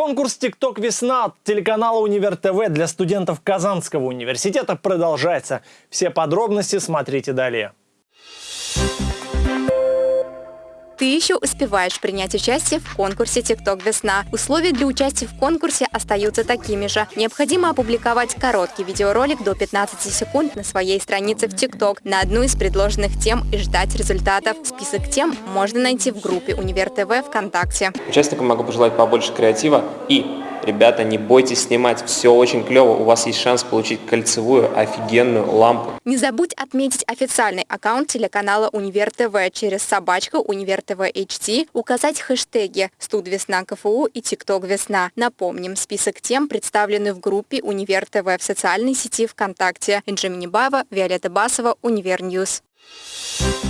Конкурс «ТикТок Весна» от телеканала «Универ ТВ» для студентов Казанского университета продолжается. Все подробности смотрите далее. Ты еще успеваешь принять участие в конкурсе «ТикТок Весна». Условия для участия в конкурсе остаются такими же. Необходимо опубликовать короткий видеоролик до 15 секунд на своей странице в ТикТок на одну из предложенных тем и ждать результатов. Список тем можно найти в группе «Универ ТВ» ВКонтакте. Участникам могу пожелать побольше креатива и Ребята, не бойтесь снимать, все очень клево, у вас есть шанс получить кольцевую офигенную лампу. Не забудь отметить официальный аккаунт телеканала Универ ТВ через собачку Универ ТВ HT, указать хэштеги «Студ Весна КФУ» и «ТикТок Весна». Напомним, список тем представлены в группе Универ ТВ в социальной сети ВКонтакте. Инжи Минибаева, Виолетта Басова, Универ News. Thank